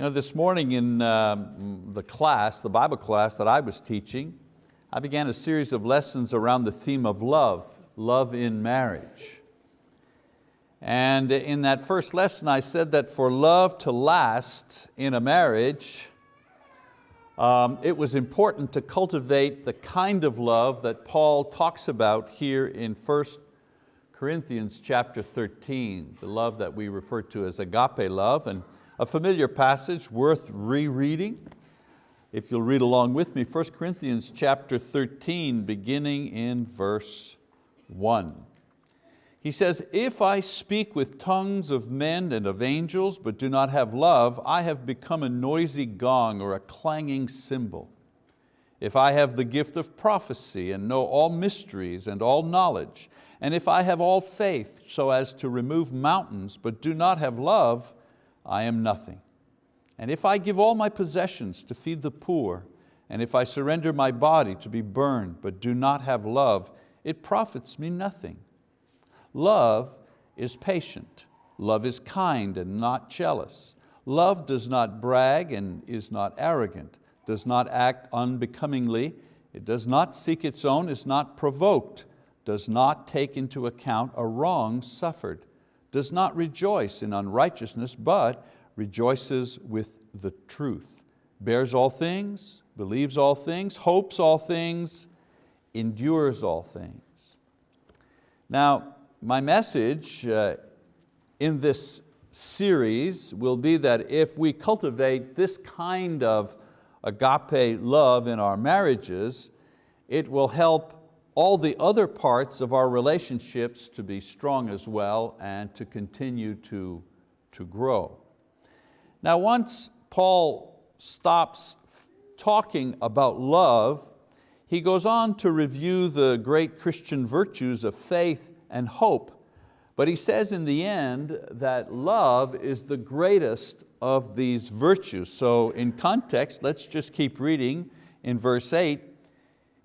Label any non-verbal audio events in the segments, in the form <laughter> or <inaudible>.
You know, this morning in um, the class, the Bible class that I was teaching, I began a series of lessons around the theme of love, love in marriage. And in that first lesson I said that for love to last in a marriage, um, it was important to cultivate the kind of love that Paul talks about here in 1 Corinthians chapter 13, the love that we refer to as agape love. And a familiar passage worth rereading. If you'll read along with me, 1 Corinthians chapter 13, beginning in verse one. He says, if I speak with tongues of men and of angels, but do not have love, I have become a noisy gong or a clanging cymbal. If I have the gift of prophecy and know all mysteries and all knowledge, and if I have all faith so as to remove mountains, but do not have love, I am nothing. And if I give all my possessions to feed the poor, and if I surrender my body to be burned, but do not have love, it profits me nothing. Love is patient. Love is kind and not jealous. Love does not brag and is not arrogant, does not act unbecomingly, it does not seek its own, is not provoked, does not take into account a wrong suffered does not rejoice in unrighteousness, but rejoices with the truth, bears all things, believes all things, hopes all things, endures all things. Now, my message uh, in this series will be that if we cultivate this kind of agape love in our marriages, it will help all the other parts of our relationships to be strong as well and to continue to, to grow. Now once Paul stops talking about love, he goes on to review the great Christian virtues of faith and hope, but he says in the end that love is the greatest of these virtues. So in context, let's just keep reading in verse eight,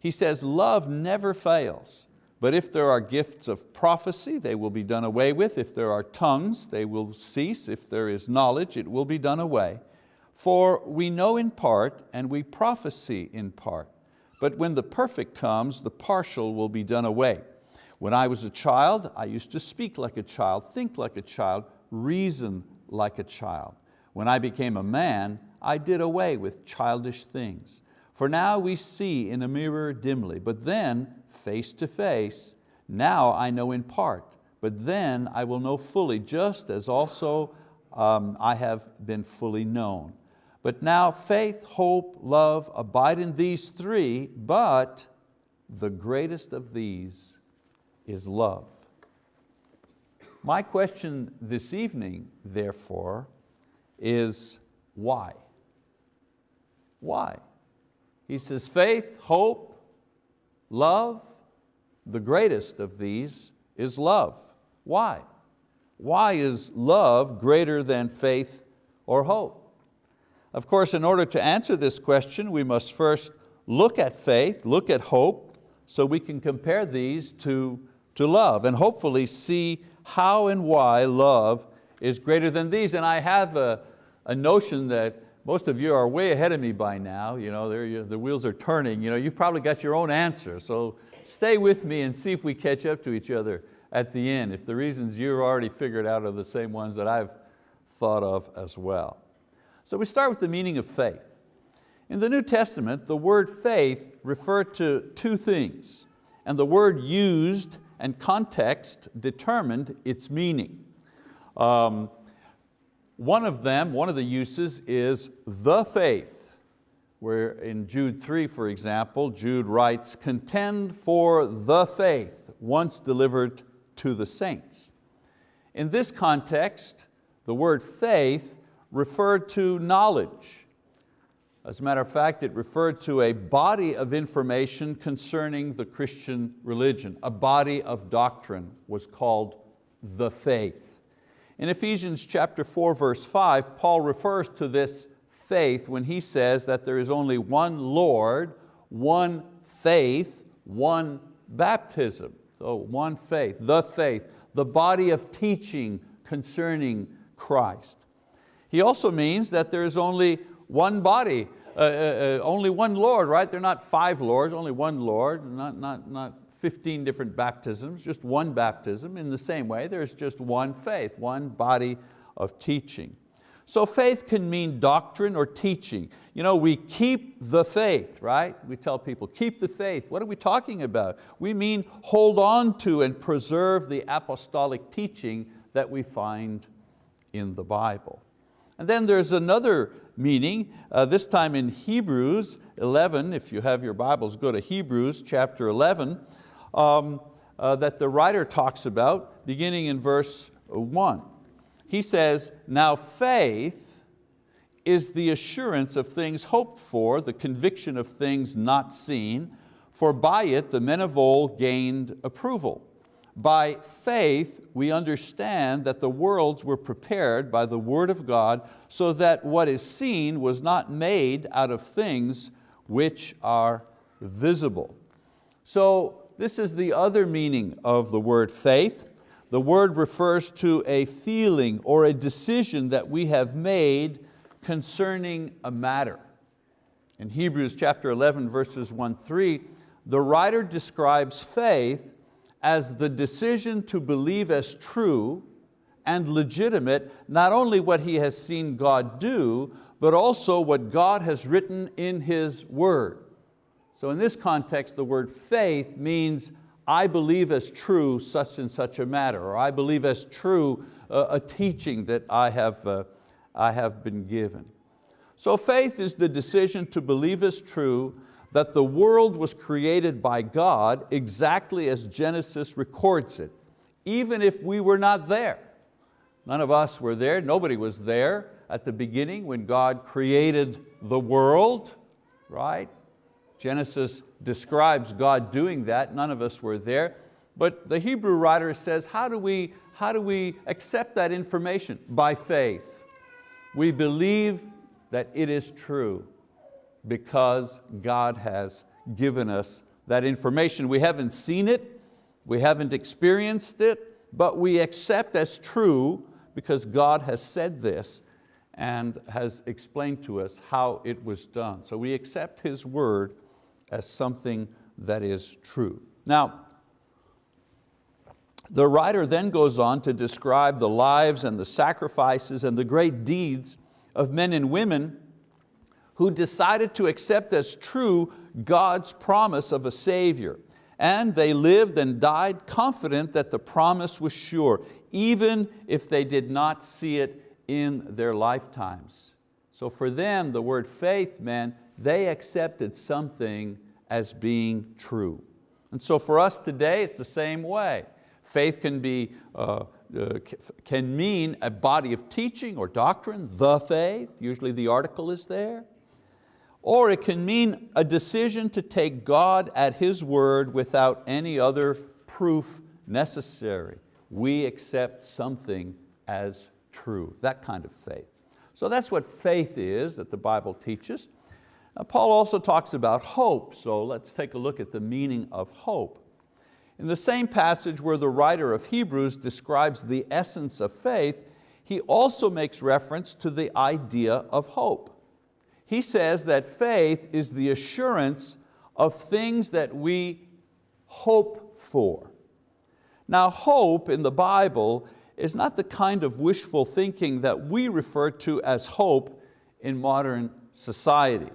he says, love never fails, but if there are gifts of prophecy, they will be done away with. If there are tongues, they will cease. If there is knowledge, it will be done away. For we know in part and we prophesy in part. But when the perfect comes, the partial will be done away. When I was a child, I used to speak like a child, think like a child, reason like a child. When I became a man, I did away with childish things. For now we see in a mirror dimly, but then face to face. Now I know in part, but then I will know fully, just as also um, I have been fully known. But now faith, hope, love abide in these three, but the greatest of these is love. My question this evening, therefore, is why? Why? He says faith, hope, love, the greatest of these is love. Why? Why is love greater than faith or hope? Of course, in order to answer this question, we must first look at faith, look at hope, so we can compare these to, to love and hopefully see how and why love is greater than these. And I have a, a notion that most of you are way ahead of me by now, you know, the wheels are turning, you know, you've probably got your own answer, so stay with me and see if we catch up to each other at the end, if the reasons you've already figured out are the same ones that I've thought of as well. So we start with the meaning of faith. In the New Testament, the word faith referred to two things, and the word used and context determined its meaning. Um, one of them, one of the uses is the faith, where in Jude 3, for example, Jude writes, contend for the faith once delivered to the saints. In this context, the word faith referred to knowledge. As a matter of fact, it referred to a body of information concerning the Christian religion. A body of doctrine was called the faith. In Ephesians chapter 4, verse 5, Paul refers to this faith when he says that there is only one Lord, one faith, one baptism. So one faith, the faith, the body of teaching concerning Christ. He also means that there is only one body, uh, uh, uh, only one Lord, right? They're not five Lords, only one Lord, not, not, not 15 different baptisms, just one baptism. In the same way, there's just one faith, one body of teaching. So faith can mean doctrine or teaching. You know, we keep the faith, right? We tell people, keep the faith. What are we talking about? We mean hold on to and preserve the apostolic teaching that we find in the Bible. And then there's another meaning, uh, this time in Hebrews 11, if you have your Bibles, go to Hebrews chapter 11, um, uh, that the writer talks about, beginning in verse one. He says, now faith is the assurance of things hoped for, the conviction of things not seen, for by it the men of old gained approval. By faith we understand that the worlds were prepared by the word of God so that what is seen was not made out of things which are visible. So this is the other meaning of the word faith. The word refers to a feeling or a decision that we have made concerning a matter. In Hebrews chapter 11 verses 1, 3, the writer describes faith as the decision to believe as true and legitimate not only what he has seen God do, but also what God has written in His word. So in this context, the word faith means I believe as true such and such a matter, or I believe as true uh, a teaching that I have, uh, I have been given. So faith is the decision to believe as true that the world was created by God exactly as Genesis records it, even if we were not there. None of us were there, nobody was there at the beginning when God created the world, right? Genesis describes God doing that, none of us were there. But the Hebrew writer says, how do we, how do we accept that information? By faith. We believe that it is true because God has given us that information. We haven't seen it, we haven't experienced it, but we accept as true because God has said this and has explained to us how it was done. So we accept His word as something that is true. Now, the writer then goes on to describe the lives and the sacrifices and the great deeds of men and women who decided to accept as true God's promise of a Savior. And they lived and died confident that the promise was sure, even if they did not see it in their lifetimes. So for them, the word faith meant they accepted something as being true. And so for us today, it's the same way. Faith can, be, uh, uh, can mean a body of teaching or doctrine, the faith, usually the article is there. Or it can mean a decision to take God at His word without any other proof necessary. We accept something as true, that kind of faith. So that's what faith is that the Bible teaches. Now, Paul also talks about hope, so let's take a look at the meaning of hope. In the same passage where the writer of Hebrews describes the essence of faith, he also makes reference to the idea of hope he says that faith is the assurance of things that we hope for. Now hope in the Bible is not the kind of wishful thinking that we refer to as hope in modern society.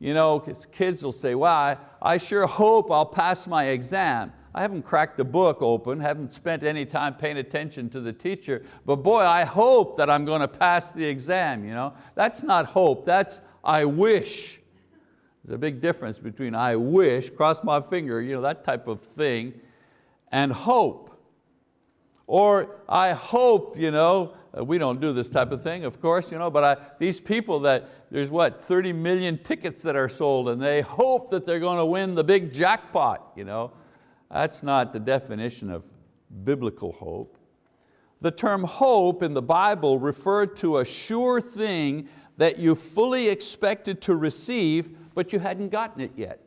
You know, kids will say, well, I, sure hope I'll pass my exam. I haven't cracked the book open, haven't spent any time paying attention to the teacher, but boy, I hope that I'm going to pass the exam. You know? That's not hope, that's I wish. There's a big difference between I wish, cross my finger, you know, that type of thing, and hope. Or I hope, you know, Uh, we don't do this type of thing, of course, you know, but I, these people that, there's what, 30 million tickets that are sold and they hope that they're going to win the big jackpot. You know? That's not the definition of biblical hope. The term hope in the Bible referred to a sure thing that you fully expected to receive, but you hadn't gotten it yet.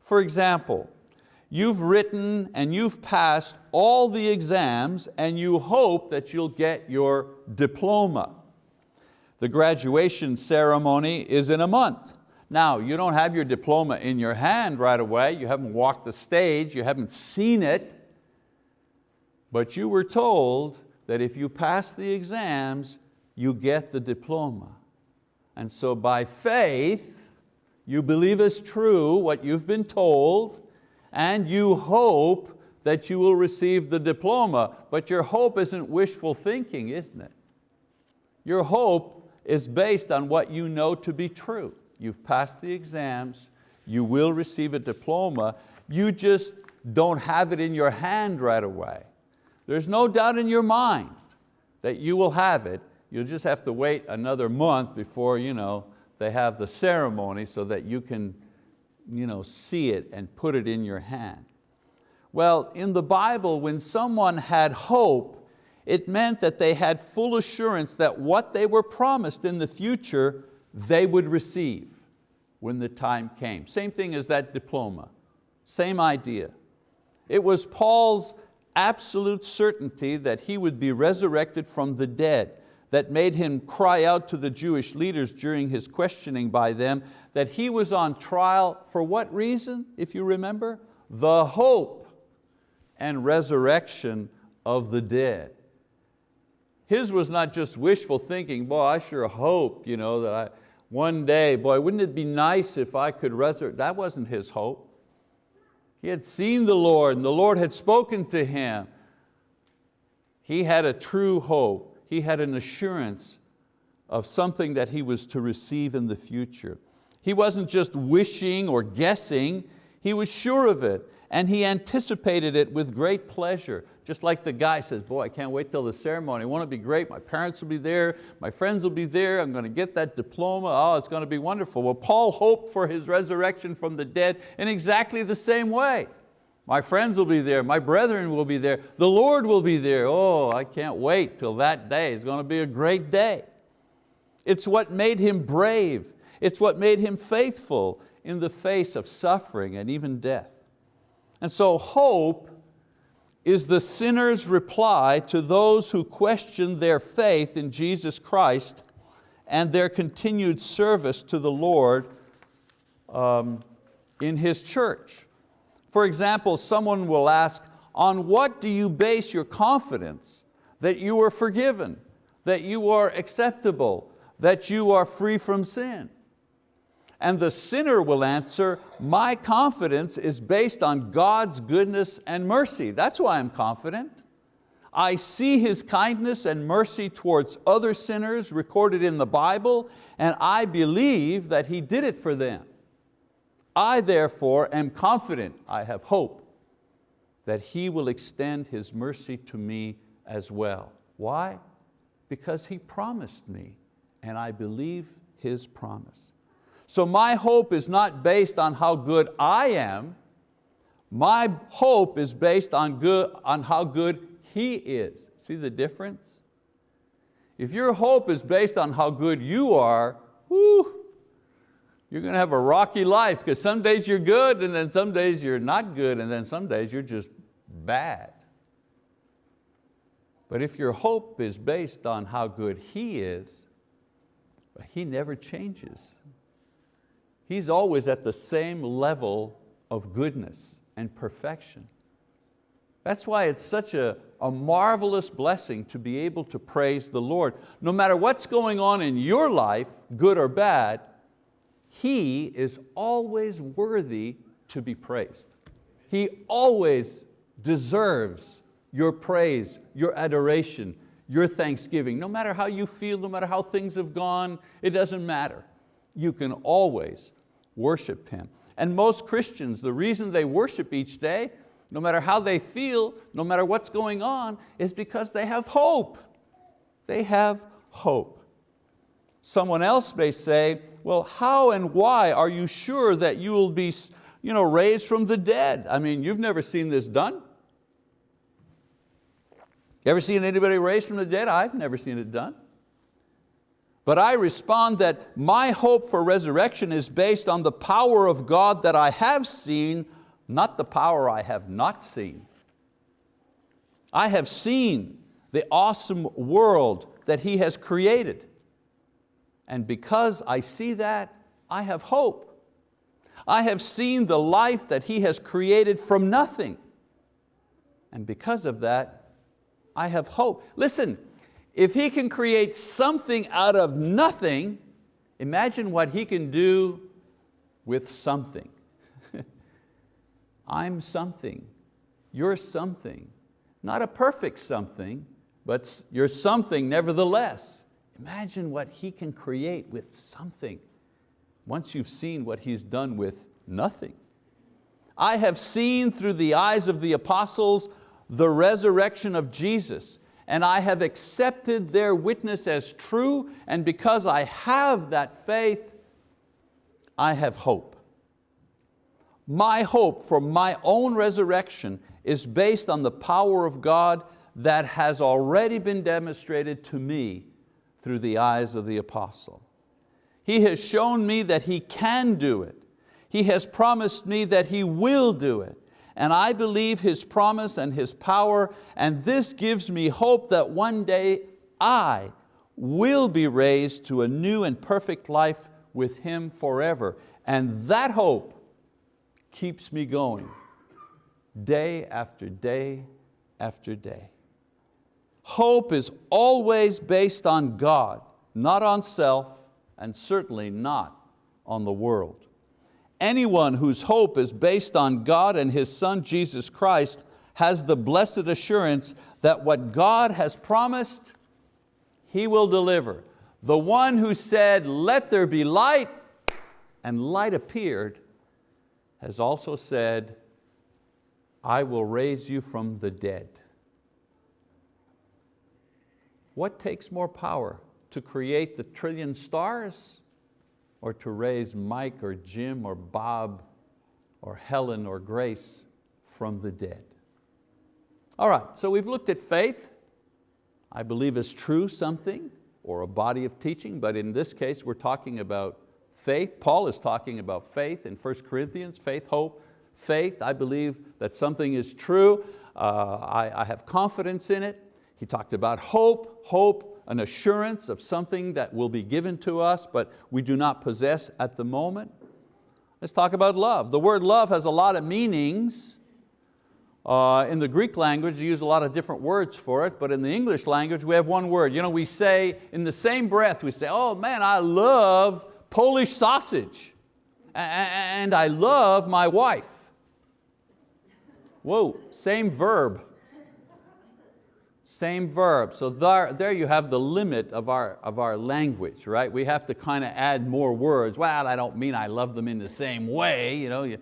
For example, you've written and you've passed all the exams and you hope that you'll get your diploma. The graduation ceremony is in a month. Now, you don't have your diploma in your hand right away, you haven't walked the stage, you haven't seen it, but you were told that if you pass the exams, you get the diploma. And so by faith, you believe as true what you've been told, and you hope that you will receive the diploma, but your hope isn't wishful thinking, isn't it? Your hope is based on what you know to be true. You've passed the exams, you will receive a diploma, you just don't have it in your hand right away. There's no doubt in your mind that you will have it, you'll just have to wait another month before you know, they have the ceremony so that you can you know, see it and put it in your hand. Well, in the Bible, when someone had hope, it meant that they had full assurance that what they were promised in the future, they would receive when the time came. Same thing as that diploma, same idea. It was Paul's absolute certainty that he would be resurrected from the dead that made him cry out to the Jewish leaders during his questioning by them that he was on trial for what reason, if you remember? The hope and resurrection of the dead. His was not just wishful thinking, boy, I sure hope you know, that I, one day, boy, wouldn't it be nice if I could resurrect? That wasn't his hope. He had seen the Lord and the Lord had spoken to him. He had a true hope he had an assurance of something that he was to receive in the future. He wasn't just wishing or guessing, he was sure of it and he anticipated it with great pleasure. Just like the guy says, boy, I can't wait till the ceremony. Won't it be great? My parents will be there, my friends will be there, I'm going to get that diploma, oh, it's going to be wonderful. Well, Paul hoped for his resurrection from the dead in exactly the same way. My friends will be there, my brethren will be there, the Lord will be there. Oh, I can't wait till that day. It's going to be a great day. It's what made him brave. It's what made him faithful in the face of suffering and even death. And so hope is the sinner's reply to those who question their faith in Jesus Christ and their continued service to the Lord um, in His church. For example, someone will ask, on what do you base your confidence that you are forgiven, that you are acceptable, that you are free from sin? And the sinner will answer, my confidence is based on God's goodness and mercy. That's why I'm confident. I see His kindness and mercy towards other sinners recorded in the Bible, and I believe that He did it for them. I therefore am confident, I have hope, that He will extend His mercy to me as well. Why? Because He promised me and I believe His promise. So my hope is not based on how good I am, my hope is based on, good, on how good He is. See the difference? If your hope is based on how good you are, whoo, you're going to have a rocky life because some days you're good and then some days you're not good and then some days you're just bad. But if your hope is based on how good He is, He never changes. He's always at the same level of goodness and perfection. That's why it's such a, a marvelous blessing to be able to praise the Lord. No matter what's going on in your life, good or bad, he is always worthy to be praised. He always deserves your praise, your adoration, your thanksgiving. No matter how you feel, no matter how things have gone, it doesn't matter. You can always worship Him. And most Christians, the reason they worship each day, no matter how they feel, no matter what's going on, is because they have hope. They have hope. Someone else may say, well, how and why are you sure that you will be you know, raised from the dead? I mean, you've never seen this done. You ever seen anybody raised from the dead? I've never seen it done. But I respond that my hope for resurrection is based on the power of God that I have seen, not the power I have not seen. I have seen the awesome world that He has created. And because I see that, I have hope. I have seen the life that He has created from nothing. And because of that, I have hope. Listen, if He can create something out of nothing, imagine what He can do with something. <laughs> I'm something, you're something. Not a perfect something, but you're something nevertheless. Imagine what He can create with something once you've seen what He's done with nothing. I have seen through the eyes of the apostles the resurrection of Jesus and I have accepted their witness as true and because I have that faith, I have hope. My hope for my own resurrection is based on the power of God that has already been demonstrated to me through the eyes of the apostle. He has shown me that He can do it. He has promised me that He will do it. And I believe His promise and His power, and this gives me hope that one day I will be raised to a new and perfect life with Him forever. And that hope keeps me going day after day after day. Hope is always based on God, not on self, and certainly not on the world. Anyone whose hope is based on God and His Son Jesus Christ has the blessed assurance that what God has promised, He will deliver. The one who said, let there be light, and light appeared, has also said, I will raise you from the dead. What takes more power, to create the trillion stars or to raise Mike or Jim or Bob or Helen or Grace from the dead? All right, so we've looked at faith. I believe is true something or a body of teaching, but in this case we're talking about faith. Paul is talking about faith in 1 Corinthians, faith, hope, faith. I believe that something is true. Uh, I, I have confidence in it. He talked about hope, hope, an assurance of something that will be given to us, but we do not possess at the moment. Let's talk about love. The word love has a lot of meanings. Uh, in the Greek language, you use a lot of different words for it, but in the English language, we have one word. You know, we say, in the same breath, we say, oh man, I love Polish sausage, and I love my wife. Whoa, same verb. Same verb, so there, there you have the limit of our, of our language, right? We have to kind of add more words. Well, I don't mean I love them in the same way. You know?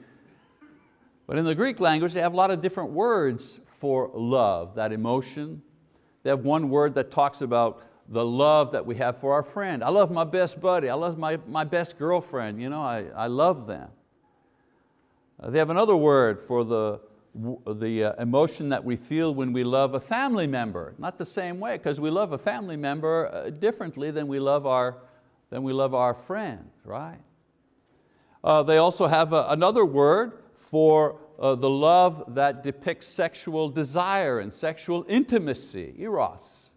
But in the Greek language, they have a lot of different words for love, that emotion. They have one word that talks about the love that we have for our friend. I love my best buddy, I love my, my best girlfriend, you know, I, I love them. Uh, they have another word for the, the uh, emotion that we feel when we love a family member. Not the same way, because we love a family member uh, differently than we love our, than we love our friend, right? Uh, they also have a, another word for uh, the love that depicts sexual desire and sexual intimacy, eros.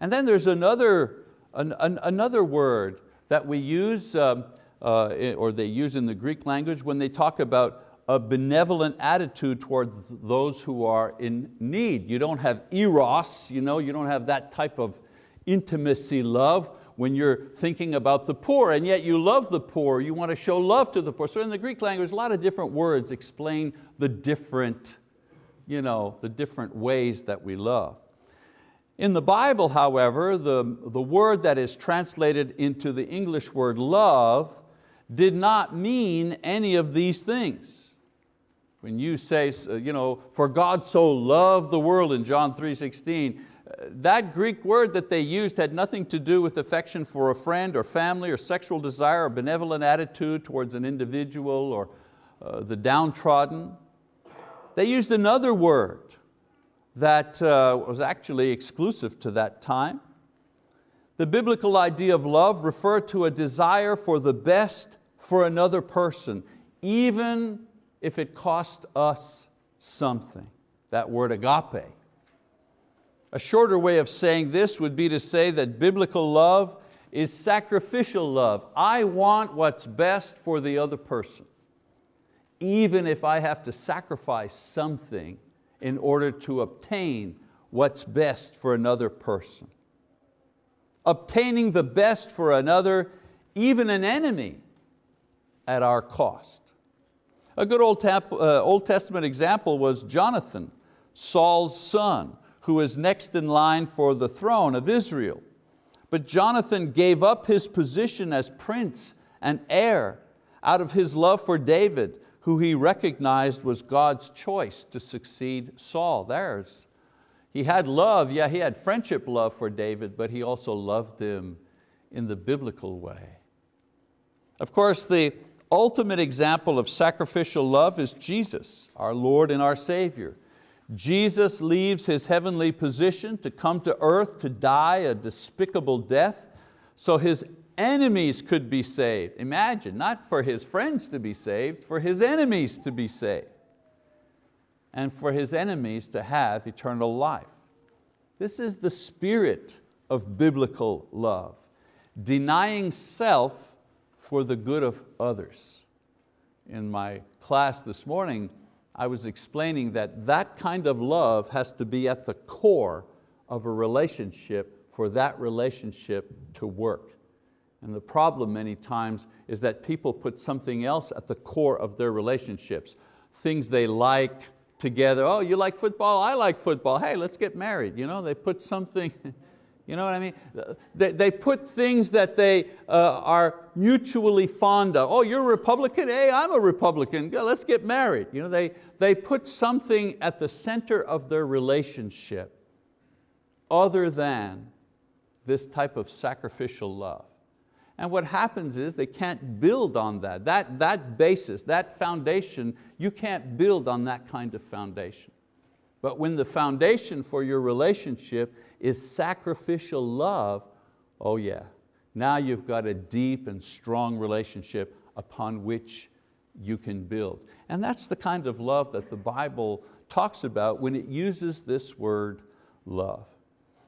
And then there's another, an, an, another word that we use, um, uh, or they use in the Greek language when they talk about a benevolent attitude towards those who are in need. You don't have eros, you, know, you don't have that type of intimacy love when you're thinking about the poor, and yet you love the poor, you want to show love to the poor. So in the Greek language, a lot of different words explain the different, you know, the different ways that we love. In the Bible, however, the, the word that is translated into the English word love did not mean any of these things. When you say, uh, you know, for God so loved the world in John 3.16, uh, that Greek word that they used had nothing to do with affection for a friend or family or sexual desire or benevolent attitude towards an individual or uh, the downtrodden. They used another word that uh, was actually exclusive to that time. The biblical idea of love referred to a desire for the best for another person, even if it cost us something. That word agape. A shorter way of saying this would be to say that biblical love is sacrificial love. I want what's best for the other person, even if I have to sacrifice something in order to obtain what's best for another person. Obtaining the best for another, even an enemy, at our cost. A good Old, tap, uh, Old Testament example was Jonathan, Saul's son, who was next in line for the throne of Israel. But Jonathan gave up his position as prince and heir out of his love for David, who he recognized was God's choice to succeed Saul, theirs. He had love, yeah, he had friendship love for David, but he also loved him in the biblical way. Of course, the ultimate example of sacrificial love is Jesus, our Lord and our Savior. Jesus leaves His heavenly position to come to earth to die a despicable death so His enemies could be saved. Imagine, not for His friends to be saved, for His enemies to be saved. And for His enemies to have eternal life. This is the spirit of biblical love. Denying self for the good of others. In my class this morning, I was explaining that that kind of love has to be at the core of a relationship for that relationship to work. And the problem many times is that people put something else at the core of their relationships. Things they like together, oh you like football, I like football, hey let's get married. You know, they put something, <laughs> You know what I mean? They, they put things that they uh, are mutually fond of. Oh, you're a Republican? Hey, I'm a Republican. Let's get married. You know, they, they put something at the center of their relationship other than this type of sacrificial love. And what happens is they can't build on that. That, that basis, that foundation, you can't build on that kind of foundation. But when the foundation for your relationship is sacrificial love, oh yeah, now you've got a deep and strong relationship upon which you can build. And that's the kind of love that the Bible talks about when it uses this word love.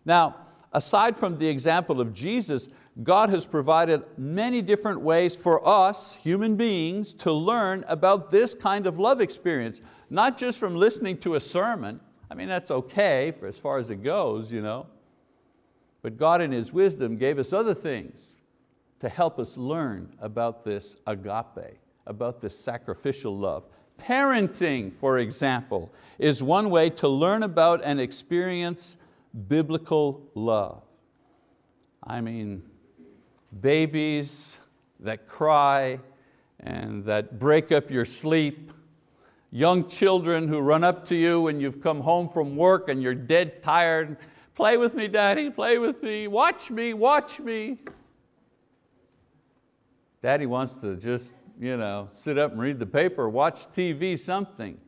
Now, aside from the example of Jesus, God has provided many different ways for us, human beings, to learn about this kind of love experience, not just from listening to a sermon, I mean, that's okay for as far as it goes, you know. But God in His wisdom gave us other things to help us learn about this agape, about this sacrificial love. Parenting, for example, is one way to learn about and experience biblical love. I mean, babies that cry and that break up your sleep, young children who run up to you when you've come home from work and you're dead tired, play with me daddy, play with me, watch me, watch me. Daddy wants to just you know, sit up and read the paper, watch TV, something.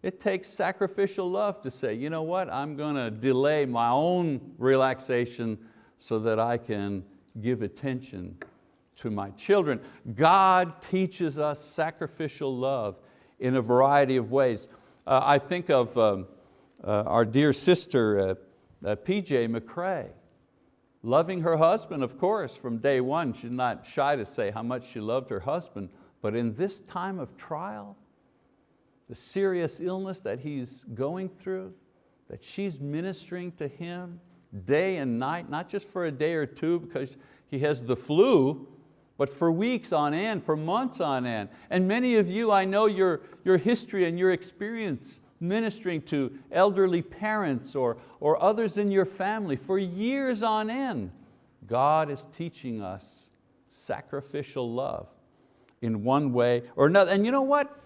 It takes sacrificial love to say, you know what, I'm going to delay my own relaxation so that I can give attention to my children. God teaches us sacrificial love in a variety of ways. Uh, I think of um, uh, our dear sister, uh, PJ McCrae, loving her husband, of course, from day one. She's not shy to say how much she loved her husband, but in this time of trial, the serious illness that he's going through, that she's ministering to him day and night, not just for a day or two because he has the flu, but for weeks on end, for months on end. And many of you, I know your, your history and your experience ministering to elderly parents or, or others in your family for years on end. God is teaching us sacrificial love in one way or another. And you know what?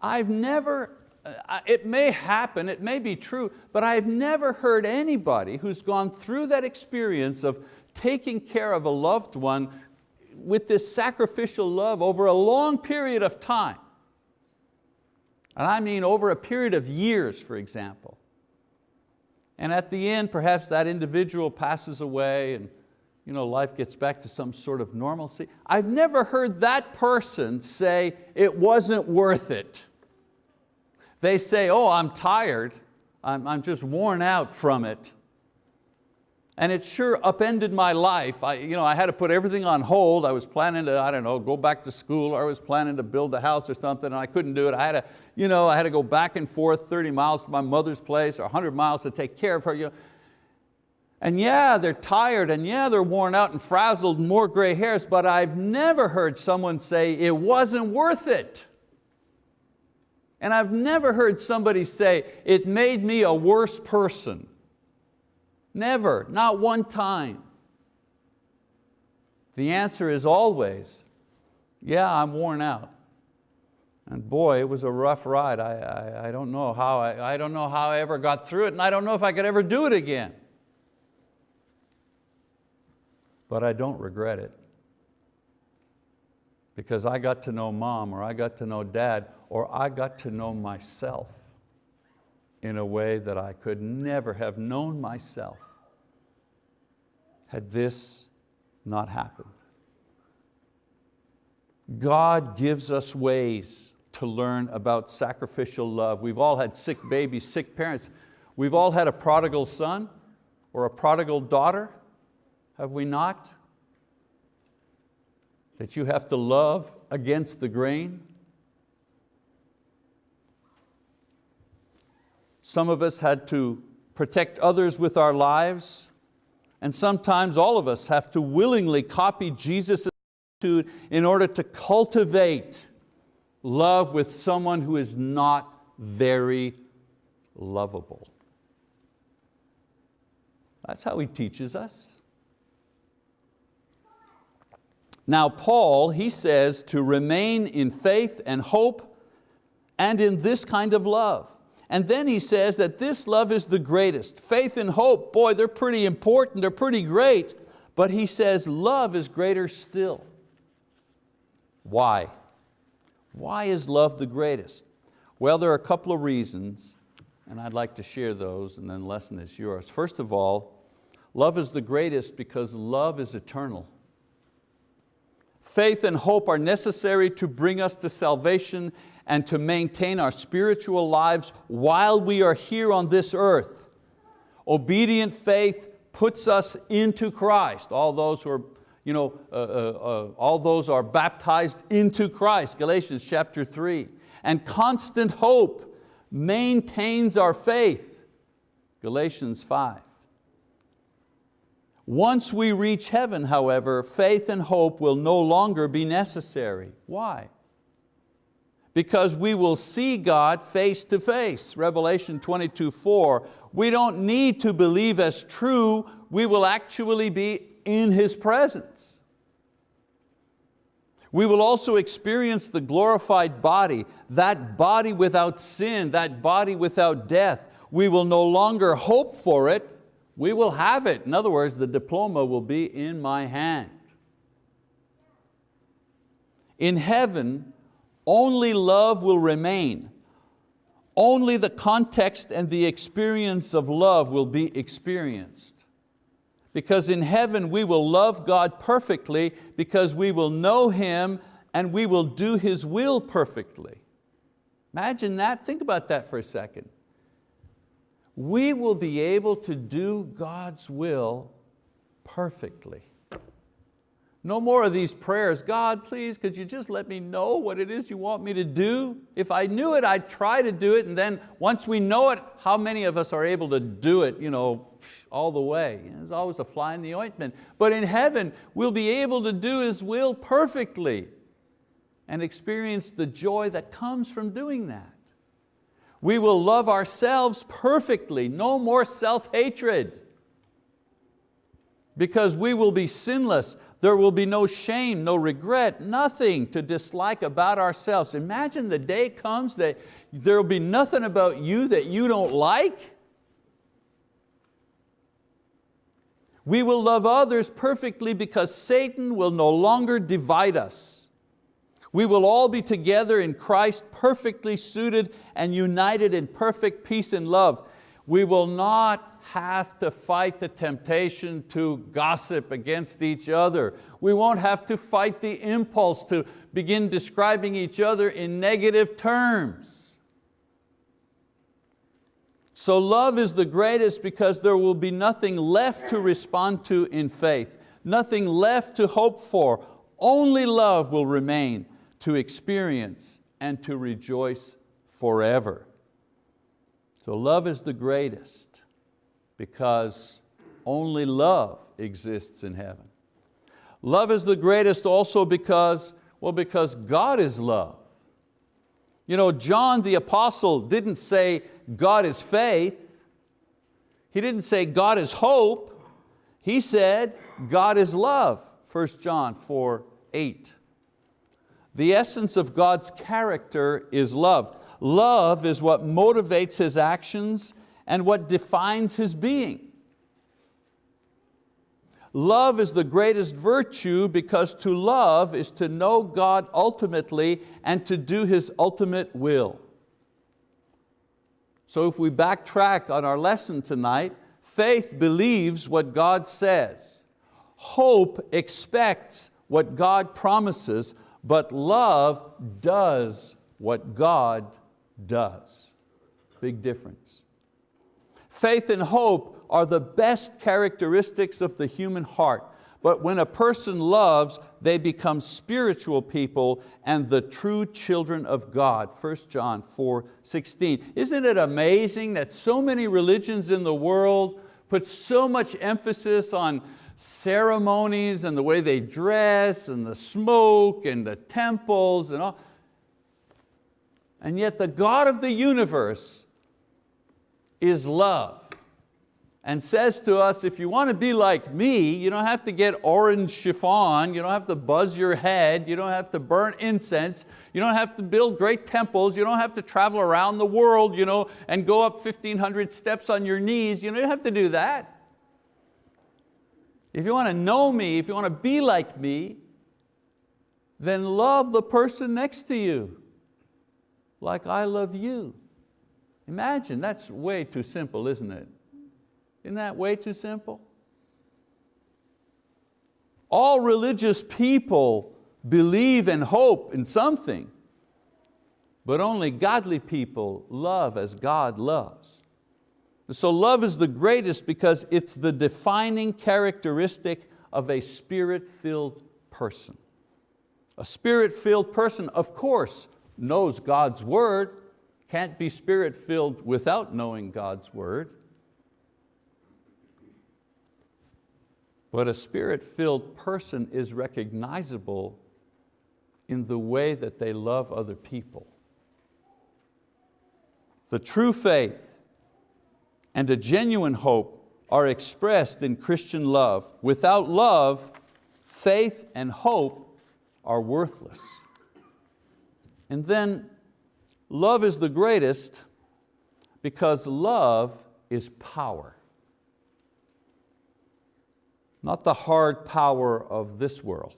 I've never, uh, it may happen, it may be true, but I've never heard anybody who's gone through that experience of taking care of a loved one with this sacrificial love over a long period of time. And I mean over a period of years, for example. And at the end, perhaps that individual passes away and you know, life gets back to some sort of normalcy. I've never heard that person say, it wasn't worth it. They say, oh, I'm tired. I'm, I'm just worn out from it. And it sure upended my life. I, you know, I had to put everything on hold. I was planning to, I don't know, go back to school or I was planning to build a house or something and I couldn't do it. I had to, you know, I had to go back and forth 30 miles to my mother's place or 100 miles to take care of her. You know. And yeah, they're tired and yeah, they're worn out and frazzled, more gray hairs, but I've never heard someone say it wasn't worth it. And I've never heard somebody say, it made me a worse person. Never, not one time. The answer is always, yeah, I'm worn out. And boy, it was a rough ride. I, I, I don't know how I, I don't know how I ever got through it and I don't know if I could ever do it again. But I don't regret it because I got to know mom or I got to know dad or I got to know myself in a way that I could never have known myself had this not happened. God gives us ways to learn about sacrificial love. We've all had sick babies, sick parents. We've all had a prodigal son or a prodigal daughter, have we not? That you have to love against the grain. Some of us had to protect others with our lives, and sometimes all of us have to willingly copy Jesus' attitude in order to cultivate love with someone who is not very lovable. That's how he teaches us. Now Paul, he says to remain in faith and hope and in this kind of love. And then he says that this love is the greatest. Faith and hope, boy, they're pretty important, they're pretty great, but he says love is greater still. Why? Why is love the greatest? Well, there are a couple of reasons, and I'd like to share those, and then the lesson is yours. First of all, love is the greatest because love is eternal. Faith and hope are necessary to bring us to salvation and to maintain our spiritual lives while we are here on this earth. Obedient faith puts us into Christ. All those who are, you know, uh, uh, uh, all those are baptized into Christ, Galatians chapter 3. And constant hope maintains our faith, Galatians 5. Once we reach heaven, however, faith and hope will no longer be necessary. Why? Because we will see God face to face. Revelation 22, 4. We don't need to believe as true, we will actually be in His presence. We will also experience the glorified body, that body without sin, that body without death. We will no longer hope for it, we will have it. In other words, the diploma will be in my hand. In heaven, only love will remain. Only the context and the experience of love will be experienced. Because in heaven we will love God perfectly because we will know Him and we will do His will perfectly. Imagine that, think about that for a second. We will be able to do God's will perfectly. No more of these prayers, God, please, could you just let me know what it is you want me to do? If I knew it, I'd try to do it, and then once we know it, how many of us are able to do it you know, all the way? There's always a fly in the ointment. But in heaven, we'll be able to do His will perfectly and experience the joy that comes from doing that. We will love ourselves perfectly, no more self-hatred because we will be sinless. There will be no shame, no regret, nothing to dislike about ourselves. Imagine the day comes that there will be nothing about you that you don't like. We will love others perfectly because Satan will no longer divide us. We will all be together in Christ perfectly suited and united in perfect peace and love. We will not have to fight the temptation to gossip against each other. We won't have to fight the impulse to begin describing each other in negative terms. So love is the greatest because there will be nothing left to respond to in faith, nothing left to hope for. Only love will remain to experience and to rejoice forever. So love is the greatest because only love exists in heaven. Love is the greatest also because, well, because God is love. You know, John the apostle didn't say God is faith. He didn't say God is hope. He said God is love, 1 John 4, 8. The essence of God's character is love. Love is what motivates His actions and what defines His being. Love is the greatest virtue because to love is to know God ultimately and to do His ultimate will. So if we backtrack on our lesson tonight, faith believes what God says. Hope expects what God promises, but love does what God does. Big difference. Faith and hope are the best characteristics of the human heart. But when a person loves, they become spiritual people and the true children of God. 1 John 4, 16. Isn't it amazing that so many religions in the world put so much emphasis on ceremonies and the way they dress and the smoke and the temples and all. And yet the God of the universe is love and says to us, if you want to be like me, you don't have to get orange chiffon, you don't have to buzz your head, you don't have to burn incense, you don't have to build great temples, you don't have to travel around the world you know, and go up 1,500 steps on your knees, you don't have to do that. If you want to know me, if you want to be like me, then love the person next to you like I love you. Imagine, that's way too simple, isn't it? Isn't that way too simple? All religious people believe and hope in something, but only godly people love as God loves. So love is the greatest because it's the defining characteristic of a spirit-filled person. A spirit-filled person, of course, knows God's word, can't be spirit-filled without knowing God's word. But a spirit-filled person is recognizable in the way that they love other people. The true faith and a genuine hope are expressed in Christian love. Without love, faith and hope are worthless. And then love is the greatest because love is power not the hard power of this world.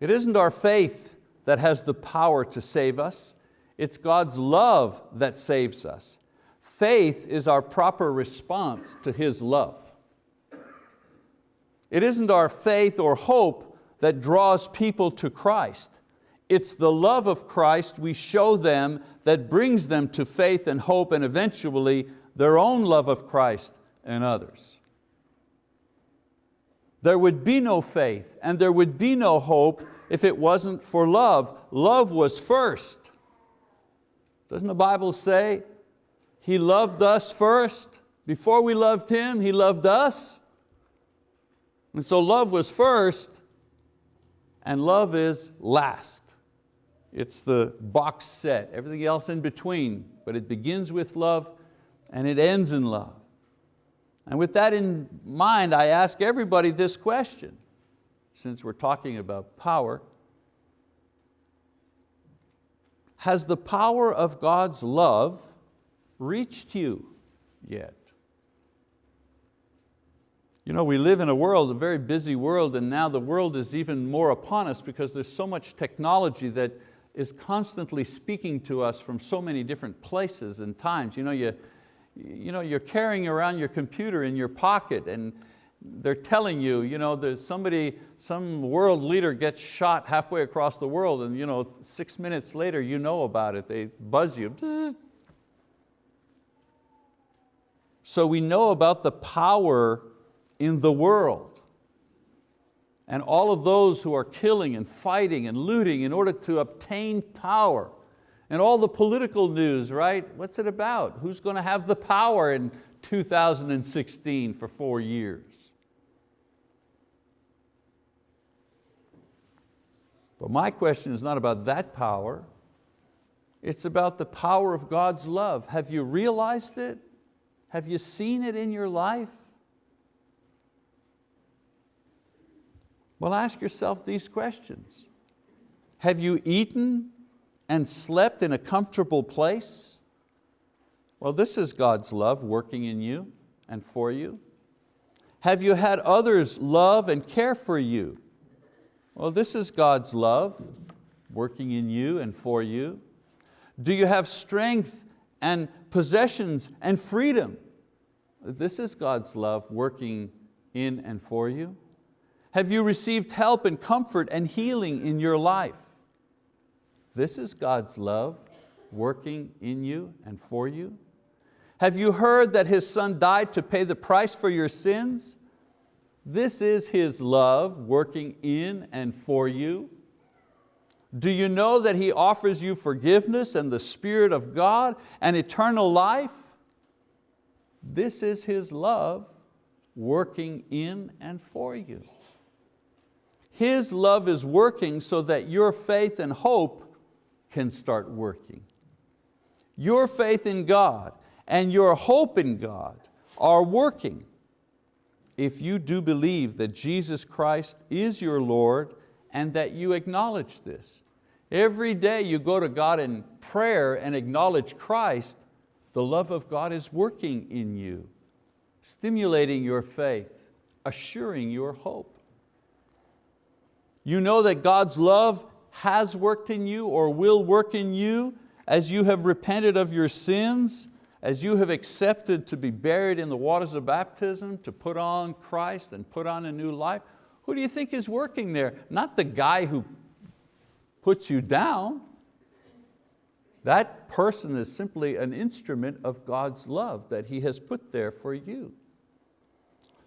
It isn't our faith that has the power to save us, it's God's love that saves us. Faith is our proper response to His love. It isn't our faith or hope that draws people to Christ. It's the love of Christ we show them that brings them to faith and hope and eventually their own love of Christ and others there would be no faith and there would be no hope if it wasn't for love. Love was first. Doesn't the Bible say He loved us first? Before we loved Him, He loved us. And so love was first and love is last. It's the box set, everything else in between, but it begins with love and it ends in love. And with that in mind, I ask everybody this question, since we're talking about power. Has the power of God's love reached you yet? You know, we live in a world, a very busy world, and now the world is even more upon us because there's so much technology that is constantly speaking to us from so many different places and times. You know, you, you know, you're carrying around your computer in your pocket and they're telling you, you know, there's somebody, some world leader gets shot halfway across the world and you know, six minutes later you know about it, they buzz you. So we know about the power in the world and all of those who are killing and fighting and looting in order to obtain power. And all the political news, right? What's it about? Who's going to have the power in 2016 for four years? But my question is not about that power. It's about the power of God's love. Have you realized it? Have you seen it in your life? Well, ask yourself these questions. Have you eaten and slept in a comfortable place? Well, this is God's love working in you and for you. Have you had others love and care for you? Well, this is God's love working in you and for you. Do you have strength and possessions and freedom? This is God's love working in and for you. Have you received help and comfort and healing in your life? This is God's love working in you and for you. Have you heard that His Son died to pay the price for your sins? This is His love working in and for you. Do you know that He offers you forgiveness and the Spirit of God and eternal life? This is His love working in and for you. His love is working so that your faith and hope can start working. Your faith in God and your hope in God are working if you do believe that Jesus Christ is your Lord and that you acknowledge this. Every day you go to God in prayer and acknowledge Christ, the love of God is working in you, stimulating your faith, assuring your hope. You know that God's love has worked in you or will work in you as you have repented of your sins, as you have accepted to be buried in the waters of baptism, to put on Christ and put on a new life. Who do you think is working there? Not the guy who puts you down. That person is simply an instrument of God's love that He has put there for you.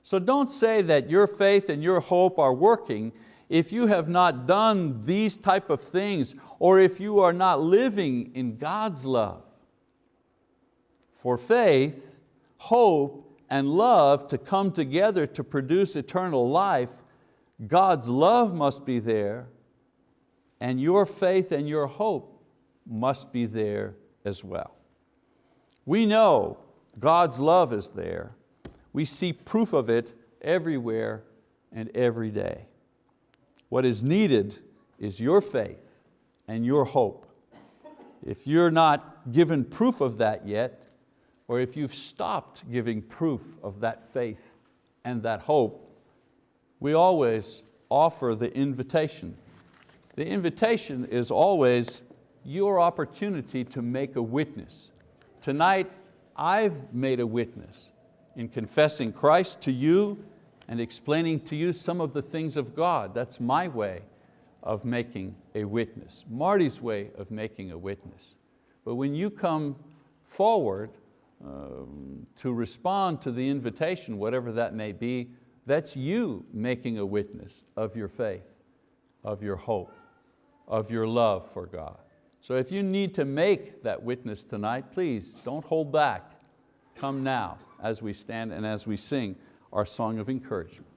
So don't say that your faith and your hope are working if you have not done these type of things or if you are not living in God's love. For faith, hope, and love to come together to produce eternal life, God's love must be there and your faith and your hope must be there as well. We know God's love is there. We see proof of it everywhere and every day. What is needed is your faith and your hope. If you're not given proof of that yet, or if you've stopped giving proof of that faith and that hope, we always offer the invitation the invitation is always your opportunity to make a witness. Tonight, I've made a witness in confessing Christ to you and explaining to you some of the things of God. That's my way of making a witness, Marty's way of making a witness. But when you come forward um, to respond to the invitation, whatever that may be, that's you making a witness of your faith, of your hope of your love for God. So if you need to make that witness tonight, please don't hold back. Come now as we stand and as we sing our song of encouragement.